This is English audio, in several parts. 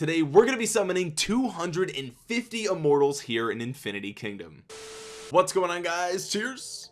today we're gonna be summoning 250 immortals here in Infinity Kingdom. What's going on guys? Cheers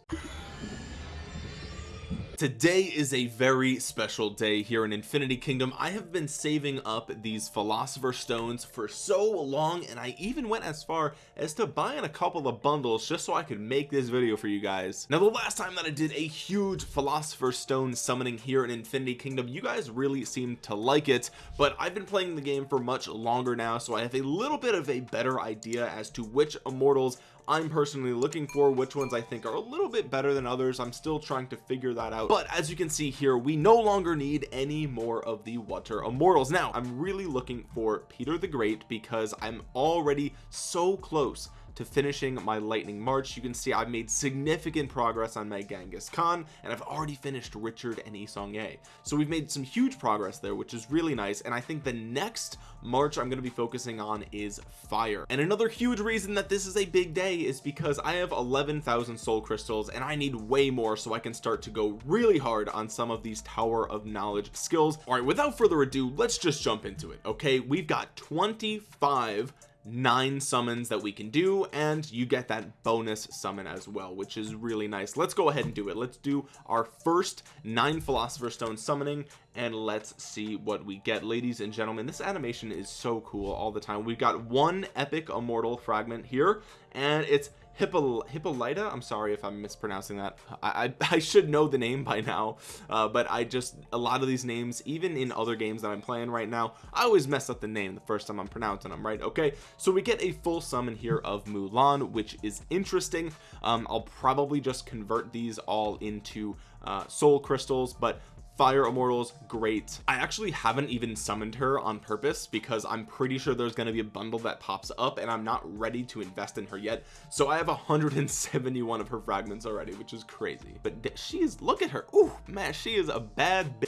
today is a very special day here in infinity kingdom. I have been saving up these philosopher stones for so long and i even went as far as to buying a couple of bundles just so i could make this video for you guys. Now the last time that i did a huge philosopher stone summoning here in infinity kingdom you guys really seemed to like it but i've been playing the game for much longer now so i have a little bit of a better idea as to which immortals I'm personally looking for which ones I think are a little bit better than others. I'm still trying to figure that out. But as you can see here we no longer need any more of the water immortals. Now I'm really looking for Peter the Great because I'm already so close to finishing my lightning march. You can see I've made significant progress on my Genghis Khan and I've already finished Richard and Yi Seong-Gye so we've made some huge progress there which is really nice and I think the next march I'm going to be focusing on is fire. And another huge reason that this is a big day is because I have 11,000 soul crystals and I need way more so I can start to go really hard on some of these tower of knowledge skills. All right without further ado let's just jump into it okay? We've got 25 nine summons that we can do and you get that bonus summon as well which is really nice. Let's go ahead and do it. Let's do our first nine philosopher stone summoning and let's see what we get. Ladies and gentlemen this animation is so cool all the time. We've got one epic immortal fragment here and it's Hippo, Hippolyta? I'm sorry if I'm mispronouncing that. I, I, I should know the name by now uh, but I just a lot of these names even in other games that I'm playing right now I always mess up the name the first time I'm pronouncing them right? Okay so we get a full summon here of Mulan which is interesting. Um, I'll probably just convert these all into uh, soul crystals but fire immortals great. I actually haven't even summoned her on purpose because I'm pretty sure there's going to be a bundle that pops up and I'm not ready to invest in her yet. So I have 171 of her fragments already which is crazy. But she is look at her. Oh man she is a bad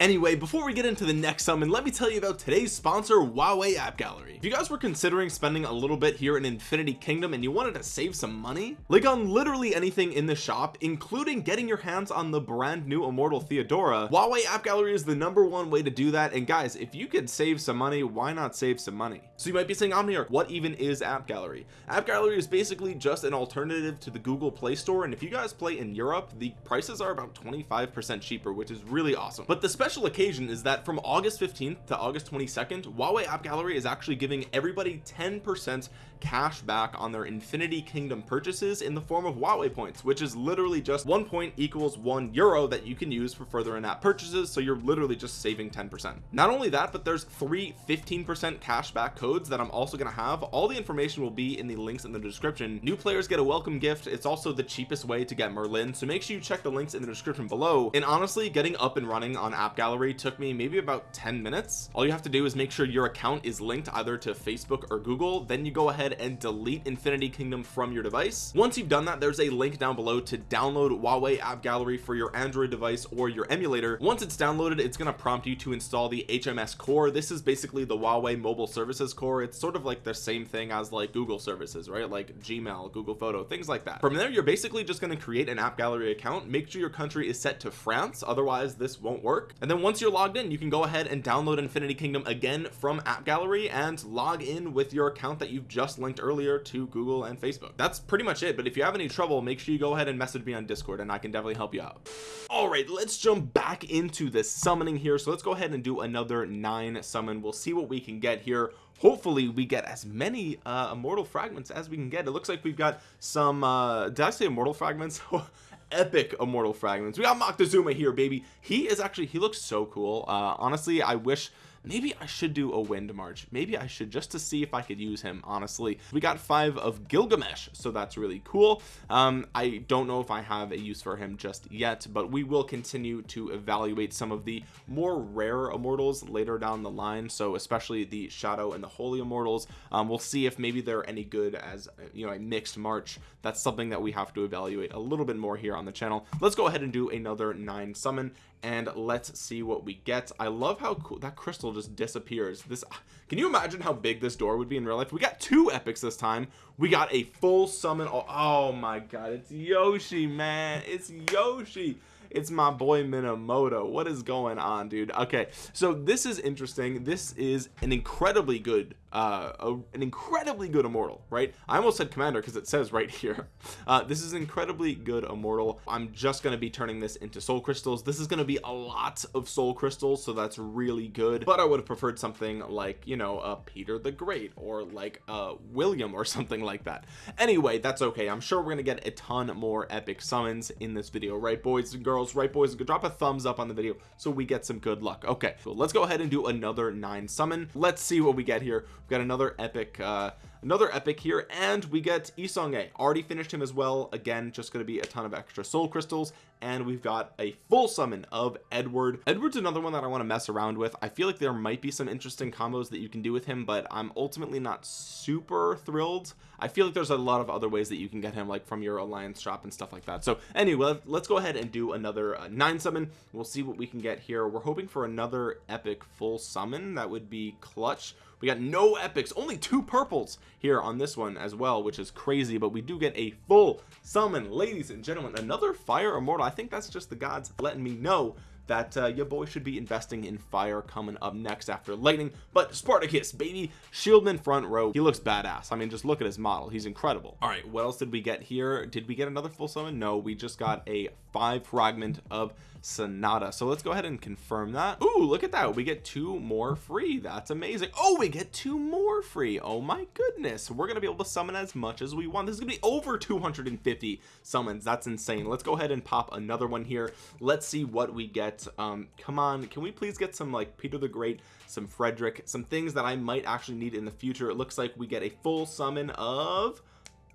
anyway before we get into the next summon let me tell you about today's sponsor Huawei app gallery. If you guys were considering spending a little bit here in Infinity Kingdom and you wanted to save some money like on literally anything in the shop including getting your hands on the brand new immortal Theodora Huawei app gallery is the number one way to do that. And guys if you could save some money why not save some money? So you might be saying Omniarch what even is app gallery? App gallery is basically just an alternative to the Google Play Store. And if you guys play in Europe the prices are about 25 percent cheaper which is really awesome. But the special occasion is that from August 15th to August 22nd Huawei app gallery is actually giving everybody 10 percent cash back on their Infinity Kingdom purchases in the form of Huawei points which is literally just one point equals one euro that you can use for further in-app purchases so you're literally just saving 10 percent. Not only that but there's three 15 percent cashback codes that I'm also going to have. All the information will be in the links in the description. New players get a welcome gift. It's also the cheapest way to get Merlin so make sure you check the links in the description below. And honestly getting up and running on app gallery took me maybe about 10 minutes. All you have to do is make sure your account is linked either to Facebook or Google then you go ahead and delete Infinity Kingdom from your device. Once you've done that there's a link down below to download Huawei app gallery for your Android device or your emulator. Once it's downloaded it's going to prompt you to install the HMS core. This is basically the Huawei mobile services core. It's sort of like the same thing as like Google services right? Like Gmail Google photo things like that. From there you're basically just going to create an app gallery account. Make sure your country is set to France otherwise this won't work. And then once you're logged in you can go ahead and download Infinity Kingdom again from app gallery and log in with your account that you've just linked earlier to Google and Facebook. That's pretty much it but if you have any trouble make sure you go ahead and message me on discord and I can definitely help you out. All right let's jump back into the summoning here. So let's go ahead and do another nine summon. We'll see what we can get here. Hopefully we get as many uh immortal fragments as we can get. It looks like we've got some uh did I say immortal fragments? Epic immortal fragments. We got Moctezuma here baby. He is actually he looks so cool. Uh honestly I wish maybe I should do a wind march. Maybe I should just to see if I could use him honestly. We got five of Gilgamesh so that's really cool. Um I don't know if I have a use for him just yet but we will continue to evaluate some of the more rare immortals later down the line. So especially the shadow and the holy immortals. Um, we'll see if maybe they're any good as you know a mixed march. That's something that we have to evaluate a little bit more here on the channel. Let's go ahead and do another nine summon and let's see what we get. I love how cool that crystal just disappears. This can you imagine how big this door would be in real life? We got two epics this time. We got a full summon oh, oh my god it's Yoshi man. It's Yoshi. It's my boy minamoto. What is going on dude? Okay so this is interesting. This is an incredibly good uh a, an incredibly good immortal right? I almost said commander because it says right here. Uh this is incredibly good immortal. I'm just going to be turning this into soul crystals. This is going to be a lot of soul crystals so that's really good. But i would have preferred something like you know uh peter the great or like uh william or something like that. Anyway that's okay. I'm sure we're gonna get a ton more epic summons in this video right boys and girls? Right boys drop a thumbs up on the video so we get some good luck. Okay so let's go ahead and do another nine summon. Let's see what we get here got another epic uh another epic here and we get Isong already finished him as well. Again just going to be a ton of extra soul crystals and we've got a full summon of Edward. Edward's another one that I want to mess around with. I feel like there might be some interesting combos that you can do with him but I'm ultimately not super thrilled. I feel like there's a lot of other ways that you can get him like from your alliance shop and stuff like that. So anyway let's go ahead and do another uh, nine summon. We'll see what we can get here. We're hoping for another epic full summon. That would be clutch. We got no epics only two purples here on this one as well which is crazy but we do get a full summon. Ladies and gentlemen another fire immortal I think that's just the gods letting me know that uh, your boy should be investing in fire coming up next after lightning. But Spartacus baby shieldman front row. He looks badass. I mean just look at his model. He's incredible. All right what else did we get here? Did we get another full summon? No we just got a five fragment of Sonata. So let's go ahead and confirm that. Ooh, look at that. We get two more free. That's amazing. Oh we get two more free. Oh my goodness. We're gonna be able to summon as much as we want. This is gonna be over 250 summons. That's insane. Let's go ahead and pop another one here. Let's see what we get um come on can we please get some like Peter the Great some Frederick some things that I might actually need in the future? It looks like we get a full summon of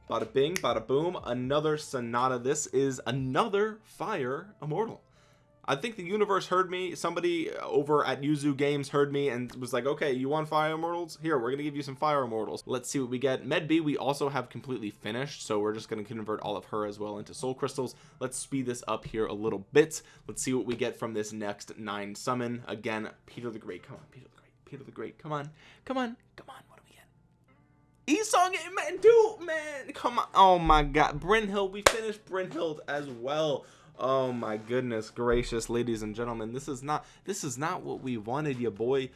bada bing bada boom another sonata. This is another fire immortal I think the universe heard me. Somebody over at YOOZOO games heard me and was like okay you want fire immortals? Here we're gonna give you some fire immortals. Let's see what we get. Medb we also have completely finished so we're just to convert all of her as well into soul crystals. Let's speed this up here a little bit. Let's see what we get from this next nine summon. Again Peter the Great come on Peter the Great Peter the Great come on come on come on what do we get? Esong man dude man come on. Oh my god Brynhild we finished Brynhild as well oh my goodness gracious ladies and gentlemen this is not this is not what we wanted you boy.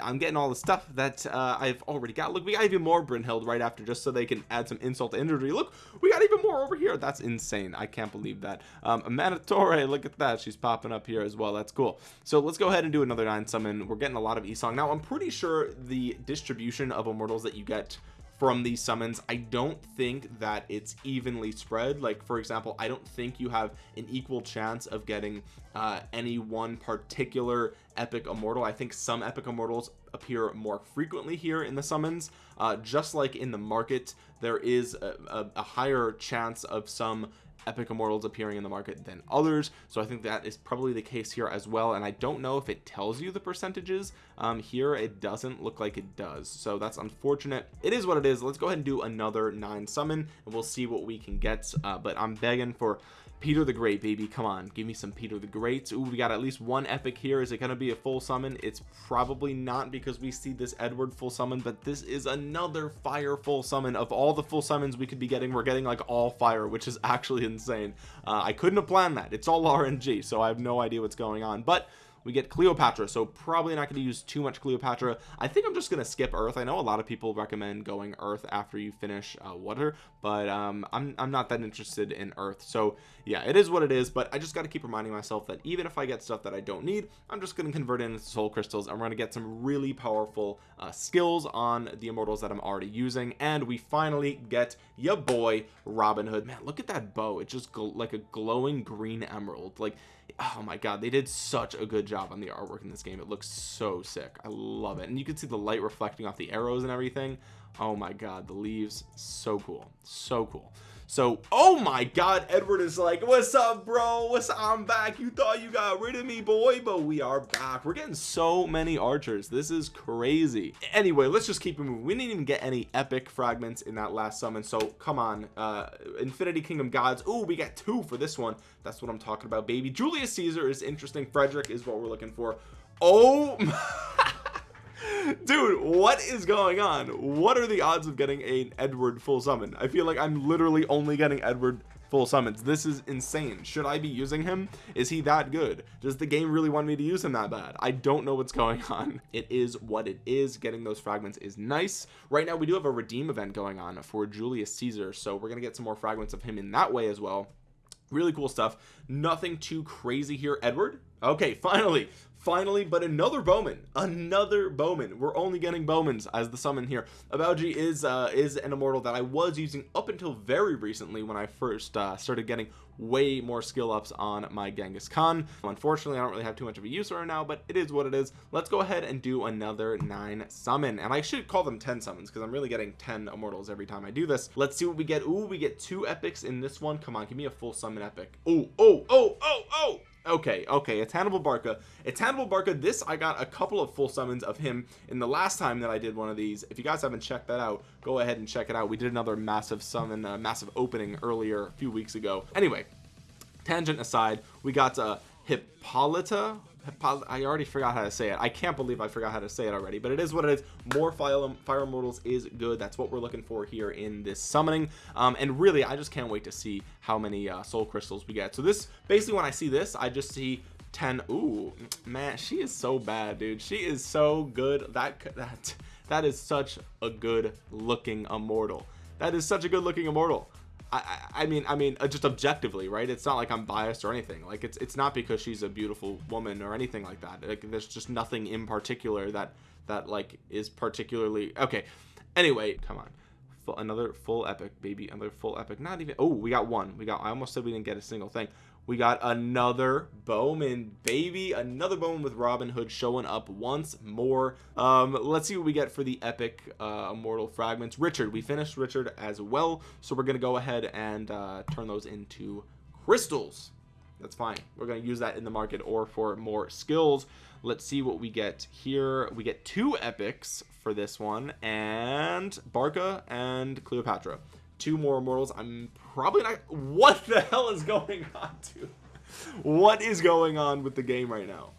I'm getting all the stuff that uh, I've already got. Look we got even more Brynhild right after just so they can add some insult to injury. Look we got even more over here. That's insane. I can't believe that. Um Manatore look at that. She's popping up here as well. That's cool. So let's go ahead and do another nine summon. We're getting a lot of Esong. Now I'm pretty sure the distribution of immortals that you get from these summons I don't think that it's evenly spread. Like for example I don't think you have an equal chance of getting uh, any one particular epic immortal. I think some epic immortals appear more frequently here in the summons. Uh, just like in the market there is a, a, a higher chance of some epic immortals appearing in the market than others. So I think that is probably the case here as well. And I don't know if it tells you the percentages um here it doesn't look like it does. So that's unfortunate. It is what it is. Let's go ahead and do another nine summon and we'll see what we can get. Uh, but I'm begging for Peter the Great baby. Come on give me some Peter the Great. Ooh, we got at least one epic here. Is it going to be a full summon? It's probably not because we see this Edward full summon but this is another fire full summon. Of all the full summons we could be getting we're getting like all fire which is actually insane. Uh, I couldn't have planned that. It's all RNG so I have no idea what's going on. But we get Cleopatra so probably not going to use too much Cleopatra. I think I'm just going to skip Earth. I know a lot of people recommend going Earth after you finish uh, water but um, I'm, I'm not that interested in Earth. So yeah it is what it is but I just got to keep reminding myself that even if I get stuff that I don't need I'm just going to convert it into soul crystals. And we're going to get some really powerful uh, skills on the immortals that I'm already using and we finally get your boy Robin Hood. Man look at that bow. It's just like a glowing green emerald. Like oh my god they did such a good job on the artwork in this game. It looks so sick. I love it. And you can see the light reflecting off the arrows and everything. Oh my god the leaves so cool so cool so oh my god edward is like what's up bro? What's up? I'm back. You thought you got rid of me boy but we are back. We're getting so many archers. This is crazy. Anyway let's just keep it moving. We didn't even get any epic fragments in that last summon so come on uh infinity kingdom gods. Oh we got two for this one. That's what i'm talking about baby. Julius caesar is interesting. Frederick is what we're looking for. Oh dude what is going on? What are the odds of getting an edward full summon? I feel like i'm literally only getting edward full summons. This is insane. Should I be using him? Is he that good? Does the game really want me to use him that bad? I don't know what's going on. It is what it is. Getting those fragments is nice. Right now we do have a redeem event going on for Julius Caesar so we're gonna get some more fragments of him in that way as well. Really cool stuff. Nothing too crazy here. Edward? Okay finally finally but another bowman another bowman. We're only getting bowmans as the summon here. Abaoji is uh is an immortal that I was using up until very recently when I first uh started getting way more skill ups on my Genghis Khan. Unfortunately I don't really have too much of a use right now but it is what it is. Let's go ahead and do another nine summon. And I should call them 10 summons because I'm really getting 10 immortals every time I do this. Let's see what we get. Ooh, we get two epics in this one. Come on give me a full summon epic. Oh oh oh oh oh okay okay it's Hannibal Barca. It's Hannibal Barca this I got a couple of full summons of him in the last time that I did one of these. If you guys haven't checked that out go ahead and check it out. We did another massive summon uh, massive opening earlier a few weeks ago. Anyway tangent aside we got uh Hippolyta I already forgot how to say it. I can't believe I forgot how to say it already but it is what it is. More fire fire immortals is good. That's what we're looking for here in this summoning. Um, and really I just can't wait to see how many uh, soul crystals we get. So this basically when I see this I just see 10 Ooh, man she is so bad dude. She is so good. That that that is such a good looking immortal. That is such a good looking immortal I, I mean I mean uh, just objectively right? It's not like I'm biased or anything. Like it's it's not because she's a beautiful woman or anything like that. Like there's just nothing in particular that that like is particularly okay. Anyway come on. Full, another full epic baby another full epic. Not even oh we got one. We got I almost said we didn't get a single thing we got another bowman baby. Another bowman with robin hood showing up once more. Um let's see what we get for the epic uh immortal fragments. Richard we finished richard as well so we're gonna go ahead and uh turn those into crystals. That's fine. We're going to use that in the market or for more skills. Let's see what we get here. We get two epics for this one and barca and cleopatra two more immortals i'm probably not what the hell is going on dude? What is going on with the game right now?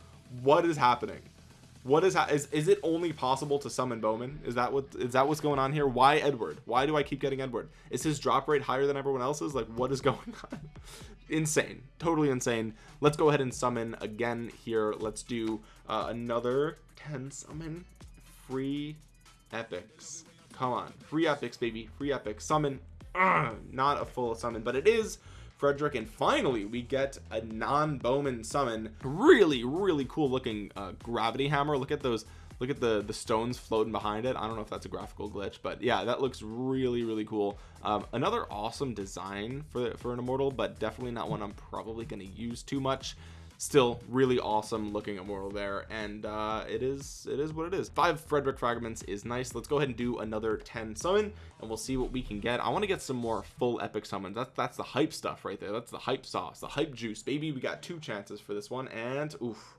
What is happening? What is is is it only possible to summon bowman? Is that what is that what's going on here? Why edward? Why do i keep getting edward? Is his drop rate higher than everyone else's? Like what is going on? Insane. Totally insane. Let's go ahead and summon again here. Let's do uh, another 10 summon. Free epics come on. Free epics baby. Free epics. Summon. Ugh, not a full summon but it is Frederick and finally we get a non-Bowman summon. Really really cool looking uh, gravity hammer. Look at those look at the the stones floating behind it. I don't know if that's a graphical glitch but yeah that looks really really cool. Um, another awesome design for for an immortal but definitely not one I'm probably going to use too much still really awesome looking immortal there and uh it is it is what it is. Five frederick fragments is nice. Let's go ahead and do another 10 summon and we'll see what we can get. I want to get some more full epic summons. That's that's the hype stuff right there. That's the hype sauce the hype juice. Baby we got two chances for this one and oof.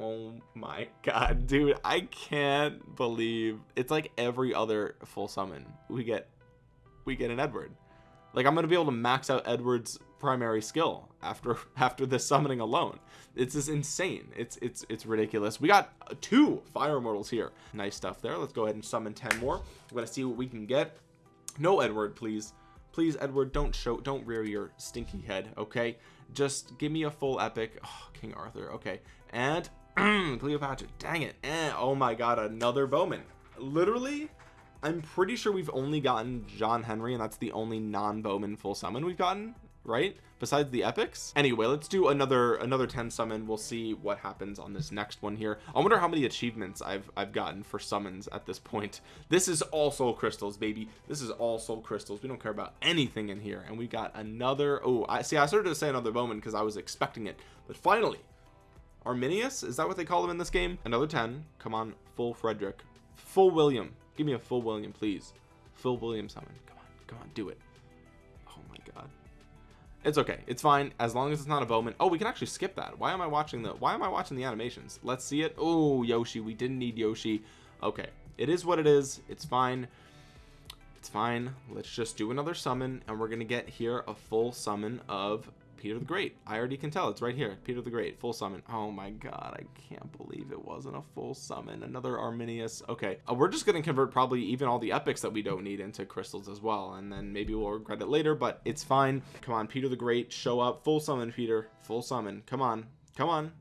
Oh my god dude i can't believe it's like every other full summon we get we get an edward. Like i'm gonna be able to max out edward's primary skill after after this summoning alone. It's just insane. It's it's it's ridiculous. We got two fire immortals here. Nice stuff there. Let's go ahead and summon 10 more. We're gonna see what we can get. No edward please. Please edward don't show don't rear your stinky head okay? Just give me a full epic. Oh, king arthur okay. And cleopatra dang it. Eh, oh my god another bowman. Literally I'm pretty sure we've only gotten John Henry and that's the only non-Bowman full summon we've gotten right? Besides the epics. Anyway let's do another another 10 summon. We'll see what happens on this next one here. I wonder how many achievements I've I've gotten for summons at this point. This is all soul crystals baby. This is all soul crystals. We don't care about anything in here. And we got another oh I see I started to say another bowman because I was expecting it. But finally Arminius is that what they call him in this game? Another 10 come on full Frederick. Full William. Give me a full William please. Full William summon. Come on come on do it it's okay. It's fine. As long as it's not a bowman. Oh we can actually skip that. Why am I watching the why am I watching the animations? Let's see it. Oh Yoshi. We didn't need Yoshi. Okay. It is what it is. It's fine. It's fine. Let's just do another summon and we're gonna get here a full summon of Peter the Great. I already can tell it's right here Peter the Great full summon. Oh my god I can't believe it wasn't a full summon another Arminius. Okay uh, we're just gonna convert probably even all the epics that we don't need into crystals as well and then maybe we'll regret it later but it's fine. Come on Peter the Great show up full summon Peter full summon. Come on come on.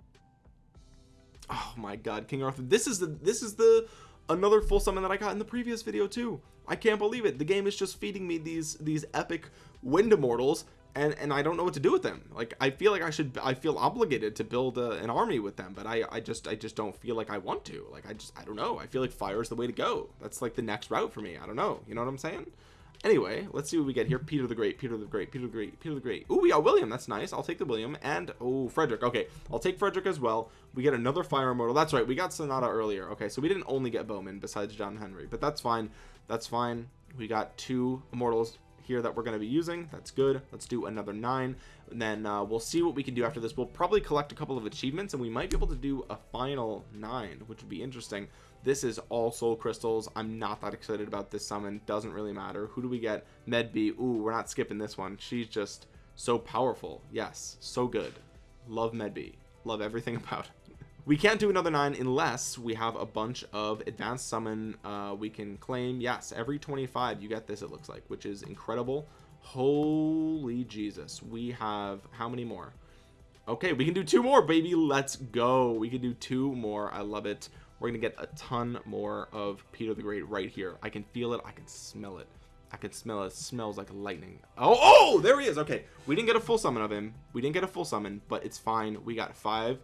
Oh my god King Arthur this is the this is the another full summon that I got in the previous video too. I can't believe it the game is just feeding me these these epic wind immortals and and I don't know what to do with them. Like I feel like I should I feel obligated to build a, an army with them but I I just I just don't feel like I want to. Like I just I don't know. I feel like fire is the way to go. That's like the next route for me. I don't know. You know what I'm saying? Anyway let's see what we get here. Peter the Great Peter the Great Peter the Great Peter the Great. Oh we got William. That's nice. I'll take the William and oh Frederick. Okay I'll take Frederick as well. We get another fire immortal. That's right. We got Sonata earlier. Okay so we didn't only get Bowman besides John Henry but that's fine. That's fine. We got two immortals here that we're going to be using. That's good. Let's do another nine. And then uh, we'll see what we can do after this. We'll probably collect a couple of achievements and we might be able to do a final nine which would be interesting. This is all soul crystals. I'm not that excited about this summon. Doesn't really matter. Who do we get? Medb ooh we're not skipping this one. She's just so powerful. Yes so good. Love medb love everything about we can't do another nine unless we have a bunch of advanced summon uh, we can claim yes every 25 you get this it looks like which is incredible. Holy Jesus we have how many more? Okay we can do two more baby let's go. We can do two more I love it. We're gonna get a ton more of Peter the Great right here. I can feel it I can smell it. I can smell it. it smells like lightning. Oh oh there he is okay. We didn't get a full summon of him. We didn't get a full summon but it's fine. We got five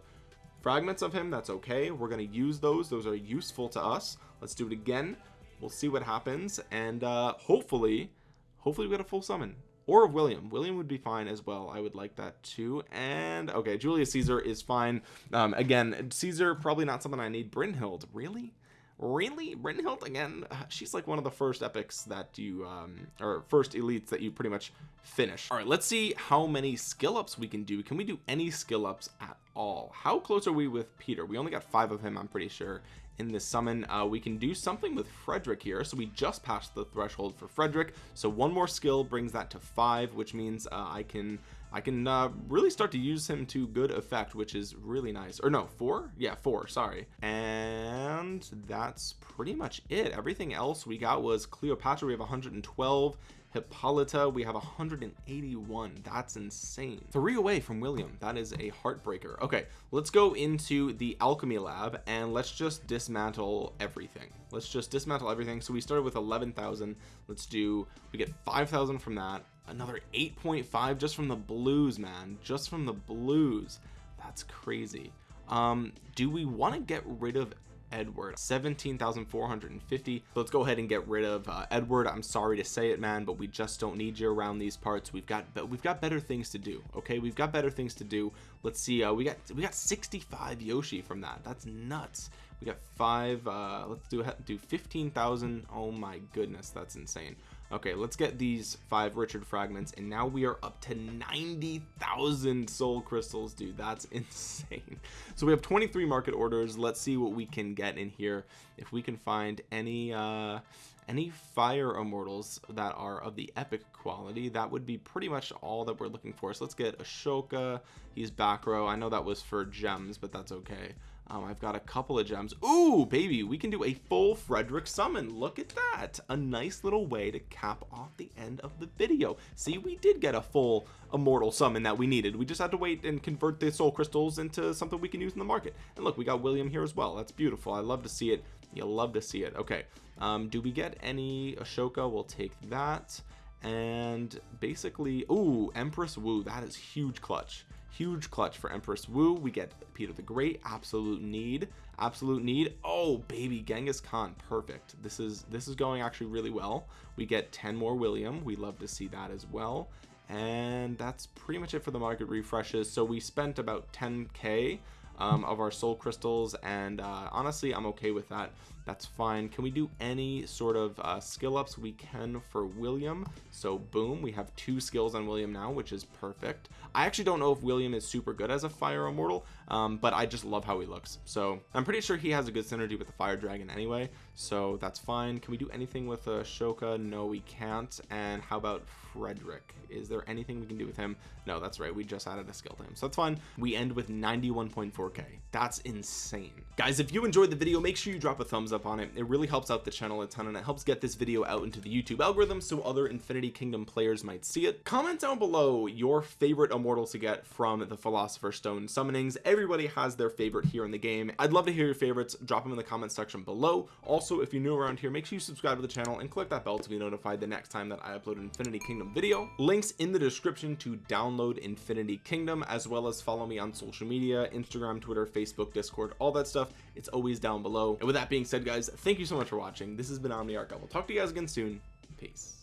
fragments of him that's okay. We're going to use those. Those are useful to us. Let's do it again. We'll see what happens. And uh hopefully hopefully we get a full summon. Or of William. William would be fine as well. I would like that too. And okay Julius Caesar is fine. Um again Caesar probably not something I need. Brynhild really really Brynhild again she's like one of the first epics that you um or first elites that you pretty much finish. All right let's see how many skill ups we can do. Can we do any skill ups at all? How close are we with Peter? We only got five of him I'm pretty sure in this summon. Uh, we can do something with Frederick here. So we just passed the threshold for Frederick. So one more skill brings that to five which means uh, I can I can uh, really start to use him to good effect which is really nice. Or no four? Yeah four sorry. And that's pretty much it. Everything else we got was Cleopatra. We have 112 Hippolyta. We have 181 that's insane. Three away from William. That is a heartbreaker. Okay let's go into the alchemy lab and let's just dismantle everything. Let's just dismantle everything. So we started with 11,000 let's do we get 5,000 from that another 8.5 just from the blues man. Just from the blues. That's crazy. Um do we want to get rid of Edward? 17,450 let's go ahead and get rid of uh, Edward. I'm sorry to say it man but we just don't need you around these parts. We've got but we've got better things to do okay? We've got better things to do. Let's see uh, we got we got 65 Yoshi from that. That's nuts. We got five uh let's do do 15,000 oh my goodness that's insane okay let's get these five richard fragments and now we are up to 90,000 soul crystals dude. That's insane. So we have 23 market orders. Let's see what we can get in here. If we can find any uh any fire immortals that are of the epic quality that would be pretty much all that we're looking for. So let's get Ashoka. He's back row. I know that was for gems but that's okay. Um, I've got a couple of gems. Ooh, baby we can do a full Frederick summon. Look at that. A nice little way to cap off the end of the video. See we did get a full immortal summon that we needed. We just had to wait and convert the soul crystals into something we can use in the market. And look we got William here as well. That's beautiful. I love to see it you'll love to see it. Okay um, do we get any Ashoka? We'll take that. And basically ooh Empress Wu that is huge clutch. Huge clutch for Empress Wu. We get Peter the Great absolute need. Absolute need. Oh baby Genghis Khan perfect. This is this is going actually really well. We get 10 more William. We love to see that as well. And that's pretty much it for the market refreshes. So we spent about 10k um, of our soul crystals and uh, honestly I'm okay with that. That's fine. Can we do any sort of uh, skill ups we can for William? So boom we have two skills on William now which is perfect. I actually don't know if William is super good as a fire immortal um, but I just love how he looks. So I'm pretty sure he has a good synergy with the fire dragon anyway so that's fine. Can we do anything with Ashoka? No we can't. And how about Frederick? Is there anything we can do with him? No that's right. We just added a skill to him. So that's fine. We end with 91.4k that's insane. Guys if you enjoyed the video make sure you drop a thumbs up on it. It really helps out the channel a ton and it helps get this video out into the YouTube algorithm so other Infinity Kingdom players might see it. Comment down below your favorite immortal to get from the Philosopher's Stone summonings everybody has their favorite here in the game. I'd love to hear your favorites. Drop them in the comment section below. Also if you're new around here make sure you subscribe to the channel and click that bell to be notified the next time that I upload an Infinity Kingdom video. Links in the description to download Infinity Kingdom as well as follow me on social media Instagram Twitter Facebook Discord all that stuff. It's always down below. And with that being said guys thank you so much for watching. This has been Omniarch. I will talk to you guys again soon. Peace